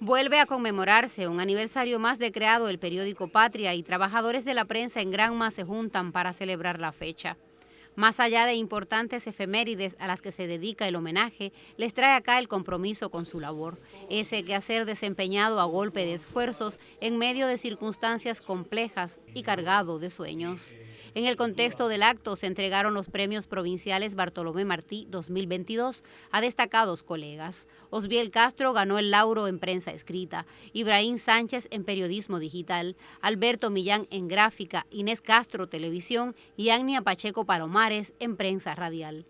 Vuelve a conmemorarse un aniversario más de creado el periódico Patria y trabajadores de la prensa en Granma se juntan para celebrar la fecha. Más allá de importantes efemérides a las que se dedica el homenaje, les trae acá el compromiso con su labor, ese que hacer desempeñado a golpe de esfuerzos en medio de circunstancias complejas y cargado de sueños. En el contexto del acto se entregaron los premios provinciales Bartolomé Martí 2022 a destacados colegas. Osbiel Castro ganó el lauro en prensa escrita, Ibrahim Sánchez en periodismo digital, Alberto Millán en gráfica, Inés Castro televisión y Agnia Pacheco Palomares en prensa radial.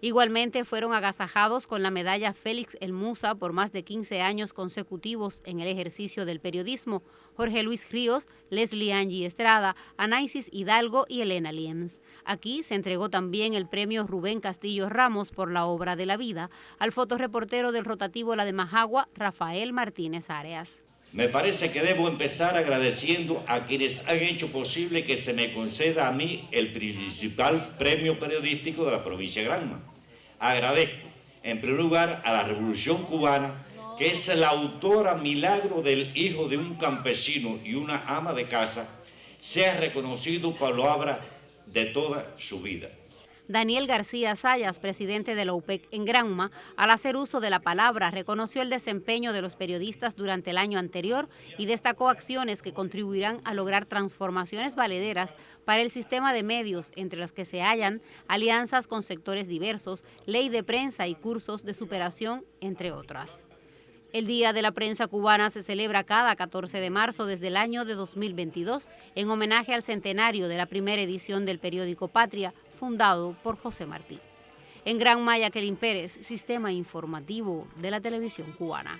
Igualmente fueron agasajados con la medalla Félix El Musa por más de 15 años consecutivos en el ejercicio del periodismo, Jorge Luis Ríos, Leslie Angie Estrada, Anaisis Hidalgo y Elena Lienz. Aquí se entregó también el premio Rubén Castillo Ramos por la obra de la vida al fotoreportero del rotativo La de Majagua, Rafael Martínez Áreas. Me parece que debo empezar agradeciendo a quienes han hecho posible que se me conceda a mí el principal premio periodístico de la provincia de Granma. Agradezco, en primer lugar, a la Revolución Cubana, que es la autora milagro del hijo de un campesino y una ama de casa, sea reconocido obra de toda su vida. Daniel García Sayas, presidente de la UPEC en Granma, al hacer uso de la palabra, reconoció el desempeño de los periodistas durante el año anterior y destacó acciones que contribuirán a lograr transformaciones valederas para el sistema de medios, entre las que se hallan alianzas con sectores diversos, ley de prensa y cursos de superación, entre otras. El Día de la Prensa Cubana se celebra cada 14 de marzo desde el año de 2022 en homenaje al centenario de la primera edición del periódico Patria, fundado por José Martí. En Gran Maya, Kerin Pérez, Sistema Informativo de la Televisión Cubana.